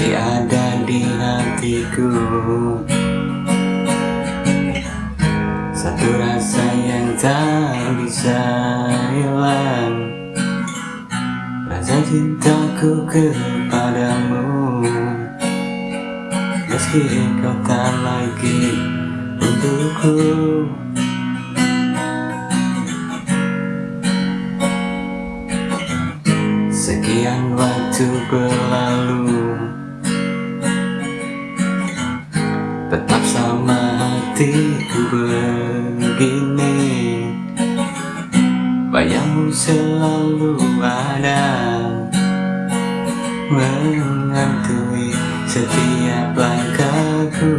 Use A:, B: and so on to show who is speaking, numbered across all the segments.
A: masih ada di hatiku. Satu rasa yang tak bisa hilang. Rasa cintaku kepadamu. Meski kau tak lagi untukku. Sekian waktu berlalu sama hatiku begini. Bayangmu selalu ada Menghantui setiap langkahku.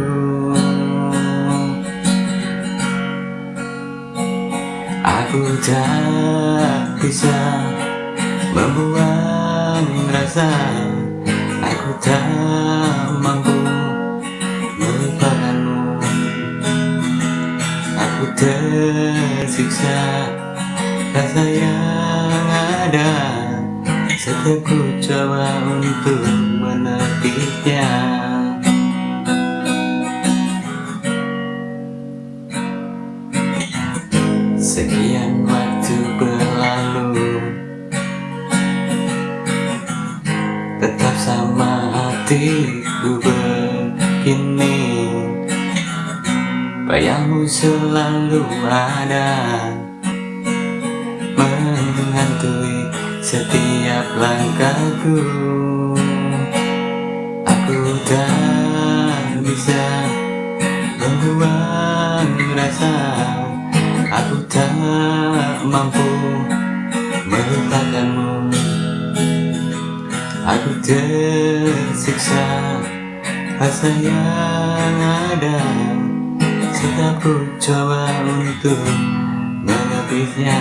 A: Aku tak bisa membuang rasa Aku tak tersiksa. Rasa yang ada. Setiap ku coba untuk menepinya Sekian waktu berlalu. Tetap sama hatiku begini selalu ada. Menghantui setiap langkahku. Aku tak bisa membuang rasa. Aku tak mampu melupakanmu. Aku tersiksa rasa yang ada Tetap ku coba untuk menepiknya